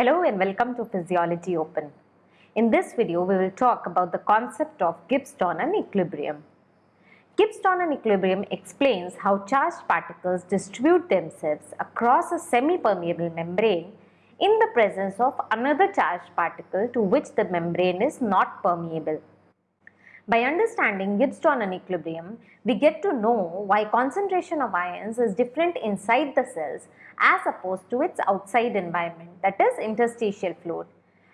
Hello and welcome to Physiology Open. In this video, we will talk about the concept of Gibbs-Donnan equilibrium. Gibbs-Donnan equilibrium explains how charged particles distribute themselves across a semi-permeable membrane in the presence of another charged particle to which the membrane is not permeable. By understanding Gibbs-Donnan equilibrium, we get to know why concentration of ions is different inside the cells as opposed to its outside environment that is interstitial fluid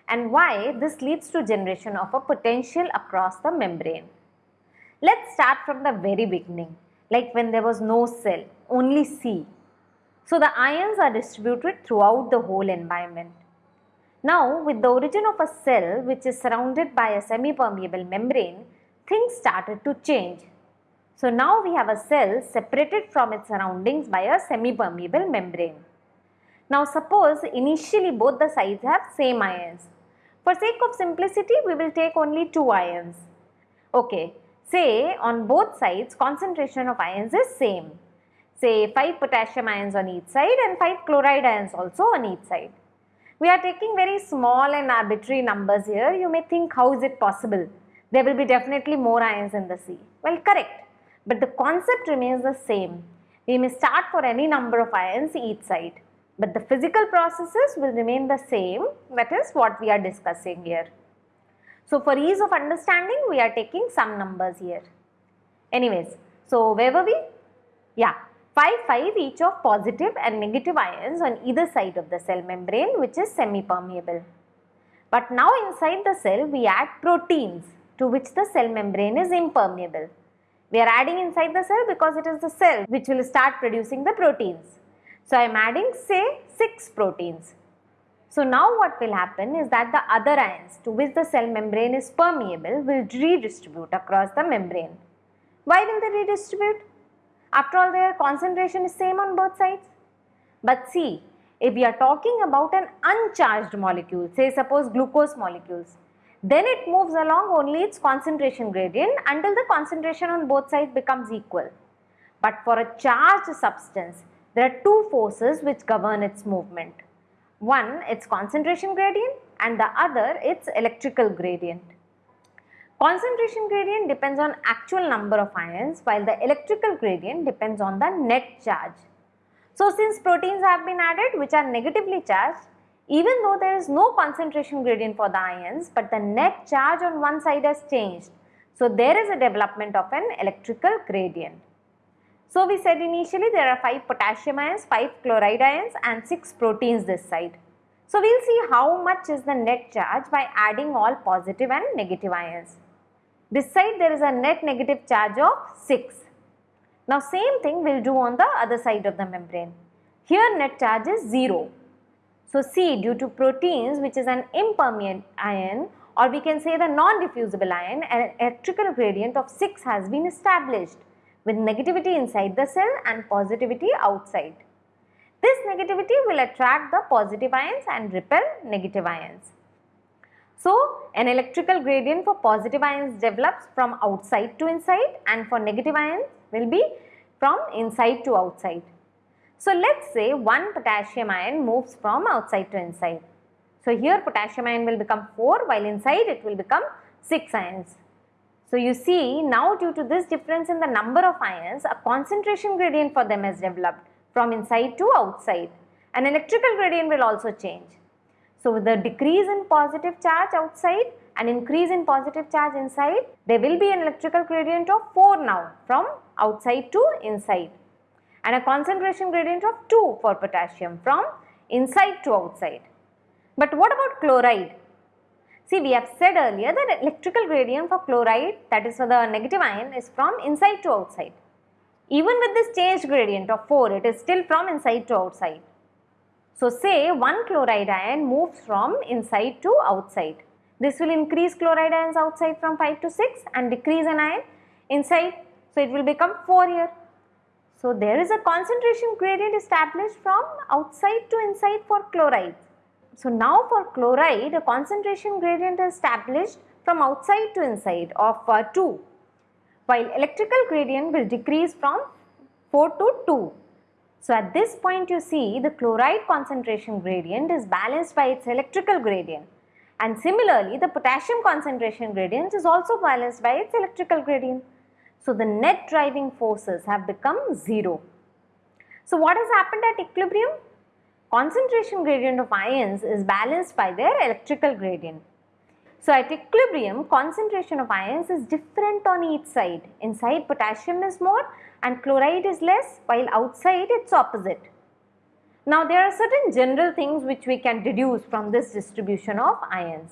and why this leads to generation of a potential across the membrane. Let's start from the very beginning like when there was no cell, only sea. So the ions are distributed throughout the whole environment. Now with the origin of a cell which is surrounded by a semi-permeable membrane, things started to change. So now we have a cell separated from its surroundings by a semi-permeable membrane. Now suppose initially both the sides have same ions. For sake of simplicity, we will take only two ions. Okay, say on both sides concentration of ions is same. Say 5 potassium ions on each side and 5 chloride ions also on each side. We are taking very small and arbitrary numbers here. You may think how is it possible? There will be definitely more ions in the sea. Well, correct. But the concept remains the same. We may start for any number of ions each side. But the physical processes will remain the same. That is what we are discussing here. So, for ease of understanding, we are taking some numbers here. Anyways, so where were we? Yeah, 5, 5 each of positive and negative ions on either side of the cell membrane which is semi-permeable. But now inside the cell we add proteins to which the cell membrane is impermeable. We are adding inside the cell because it is the cell which will start producing the proteins. So, I am adding say 6 proteins. So, now what will happen is that the other ions to which the cell membrane is permeable will redistribute across the membrane. Why will they redistribute? After all their concentration is same on both sides. But see, if we are talking about an uncharged molecule, say suppose glucose molecules, then it moves along only its concentration gradient until the concentration on both sides becomes equal. But for a charged substance, there are two forces which govern its movement. One, its concentration gradient and the other, its electrical gradient. Concentration gradient depends on actual number of ions while the electrical gradient depends on the net charge. So since proteins have been added which are negatively charged, even though there is no concentration gradient for the ions, but the net charge on one side has changed. So there is a development of an electrical gradient. So we said initially there are 5 potassium ions, 5 chloride ions and 6 proteins this side. So we will see how much is the net charge by adding all positive and negative ions. This side there is a net negative charge of 6. Now same thing we will do on the other side of the membrane. Here net charge is 0 so C due to proteins which is an impermeable ion or we can say the non-diffusible ion an electrical gradient of 6 has been established with negativity inside the cell and positivity outside. This negativity will attract the positive ions and repel negative ions. So, an electrical gradient for positive ions develops from outside to inside and for negative ions will be from inside to outside. So let's say one potassium ion moves from outside to inside. So here potassium ion will become 4 while inside it will become 6 ions. So you see now due to this difference in the number of ions a concentration gradient for them has developed from inside to outside. An electrical gradient will also change. So with the decrease in positive charge outside and increase in positive charge inside there will be an electrical gradient of 4 now from outside to inside and a concentration gradient of 2 for potassium from inside to outside. But what about chloride? See we have said earlier that electrical gradient for chloride that is for the negative ion is from inside to outside. Even with this changed gradient of 4 it is still from inside to outside. So say one chloride ion moves from inside to outside. This will increase chloride ions outside from 5 to 6 and decrease an ion inside. So it will become 4 here. So there is a concentration gradient established from outside to inside for chloride. So now for chloride a concentration gradient is established from outside to inside of uh, 2 while electrical gradient will decrease from 4 to 2. So at this point you see the chloride concentration gradient is balanced by its electrical gradient and similarly the potassium concentration gradient is also balanced by its electrical gradient. So the net driving forces have become 0. So what has happened at equilibrium? Concentration gradient of ions is balanced by their electrical gradient. So at equilibrium, concentration of ions is different on each side. Inside potassium is more and chloride is less while outside it's opposite. Now there are certain general things which we can deduce from this distribution of ions.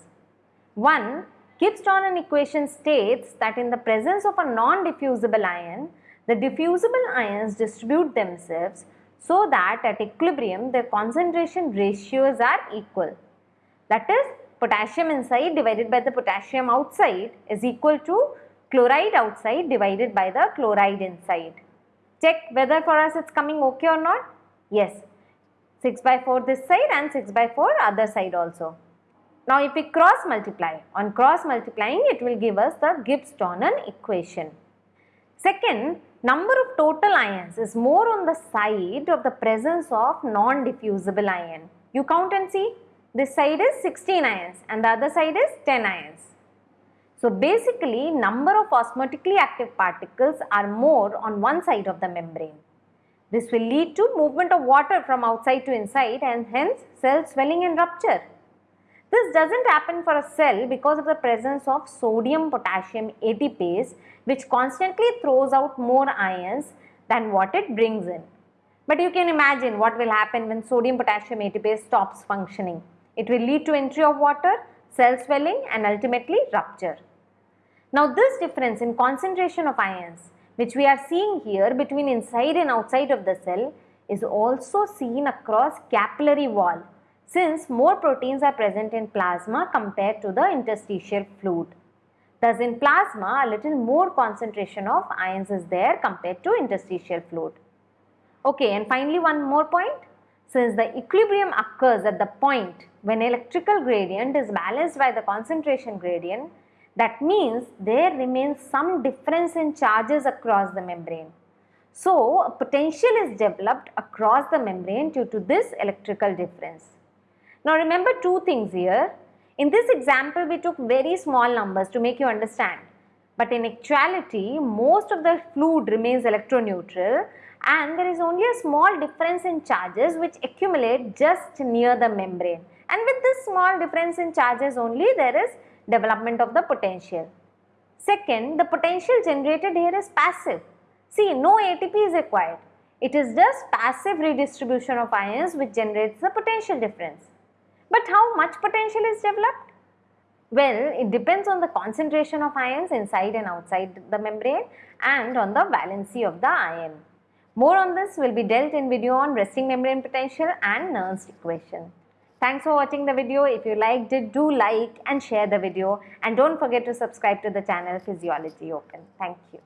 One, Gibbs-Donnan equation states that in the presence of a non-diffusible ion, the diffusible ions distribute themselves so that at equilibrium their concentration ratios are equal. That is potassium inside divided by the potassium outside is equal to chloride outside divided by the chloride inside. Check whether for us it's coming okay or not. Yes, 6 by 4 this side and 6 by 4 other side also. Now if we cross multiply, on cross multiplying it will give us the Gibbs-Donnan equation. Second, number of total ions is more on the side of the presence of non-diffusible ion. You count and see, this side is 16 ions and the other side is 10 ions. So basically number of osmotically active particles are more on one side of the membrane. This will lead to movement of water from outside to inside and hence cell swelling and rupture. This doesn't happen for a cell because of the presence of sodium potassium ATPase which constantly throws out more ions than what it brings in. But you can imagine what will happen when sodium potassium ATPase stops functioning. It will lead to entry of water, cell swelling and ultimately rupture. Now this difference in concentration of ions which we are seeing here between inside and outside of the cell is also seen across capillary wall since more proteins are present in plasma compared to the interstitial fluid. Thus in plasma a little more concentration of ions is there compared to interstitial fluid. Okay and finally one more point. Since the equilibrium occurs at the point when electrical gradient is balanced by the concentration gradient, that means there remains some difference in charges across the membrane. So, a potential is developed across the membrane due to this electrical difference. Now remember two things here. In this example, we took very small numbers to make you understand. But in actuality, most of the fluid remains electroneutral and there is only a small difference in charges which accumulate just near the membrane. And with this small difference in charges only, there is development of the potential. Second, the potential generated here is passive. See, no ATP is required. It is just passive redistribution of ions which generates the potential difference. But how much potential is developed? Well, it depends on the concentration of ions inside and outside the membrane and on the valency of the ion. More on this will be dealt in video on resting membrane potential and Nernst equation. Thanks for watching the video. If you liked it, do like and share the video and don't forget to subscribe to the channel Physiology Open. Thank you.